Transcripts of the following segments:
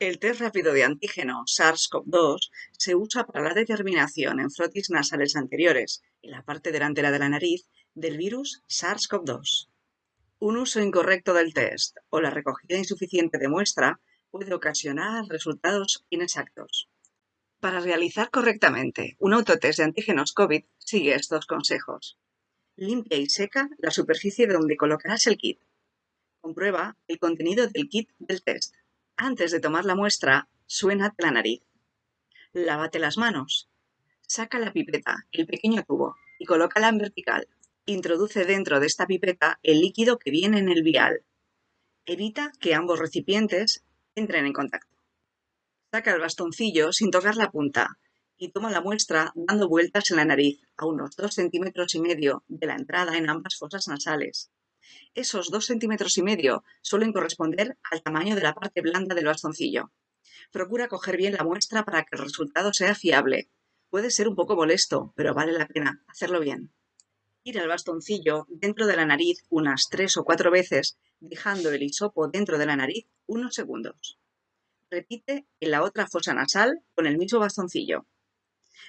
El test rápido de antígeno SARS-CoV-2 se usa para la determinación en frotis nasales anteriores, en la parte delantera de la nariz, del virus SARS-CoV-2. Un uso incorrecto del test o la recogida insuficiente de muestra puede ocasionar resultados inexactos. Para realizar correctamente un autotest de antígenos COVID, sigue estos consejos. Limpia y seca la superficie donde colocarás el kit. Comprueba el contenido del kit del test. Antes de tomar la muestra, suénate la nariz. Lávate las manos. Saca la pipeta, el pequeño tubo, y colócala en vertical. Introduce dentro de esta pipeta el líquido que viene en el vial. Evita que ambos recipientes entren en contacto. Saca el bastoncillo sin tocar la punta y toma la muestra dando vueltas en la nariz a unos 2 centímetros y medio de la entrada en ambas fosas nasales. Esos dos centímetros y medio suelen corresponder al tamaño de la parte blanda del bastoncillo. Procura coger bien la muestra para que el resultado sea fiable. Puede ser un poco molesto, pero vale la pena hacerlo bien. Tira el bastoncillo dentro de la nariz unas tres o cuatro veces, dejando el hisopo dentro de la nariz unos segundos. Repite en la otra fosa nasal con el mismo bastoncillo.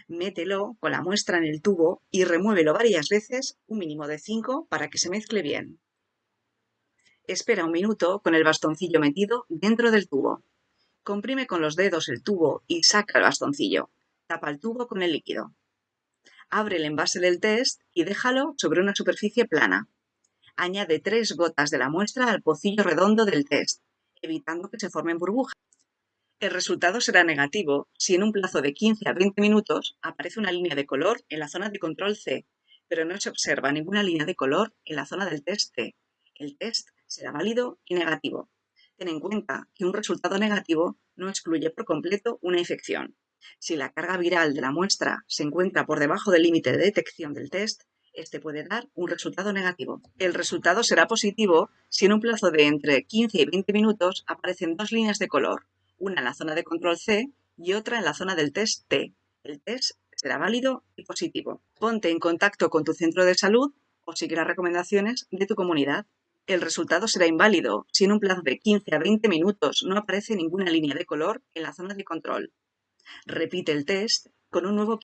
Mételo con la muestra en el tubo y remuévelo varias veces, un mínimo de 5, para que se mezcle bien. Espera un minuto con el bastoncillo metido dentro del tubo. Comprime con los dedos el tubo y saca el bastoncillo. Tapa el tubo con el líquido. Abre el envase del test y déjalo sobre una superficie plana. Añade tres gotas de la muestra al pocillo redondo del test, evitando que se formen burbujas. El resultado será negativo si en un plazo de 15 a 20 minutos aparece una línea de color en la zona de control C, pero no se observa ninguna línea de color en la zona del test C. El test será válido y negativo. Ten en cuenta que un resultado negativo no excluye por completo una infección. Si la carga viral de la muestra se encuentra por debajo del límite de detección del test, este puede dar un resultado negativo. El resultado será positivo si en un plazo de entre 15 y 20 minutos aparecen dos líneas de color, una en la zona de control C y otra en la zona del test T. El test será válido y positivo. Ponte en contacto con tu centro de salud o sigue las recomendaciones de tu comunidad el resultado será inválido si en un plazo de 15 a 20 minutos no aparece ninguna línea de color en la zona de control. Repite el test con un nuevo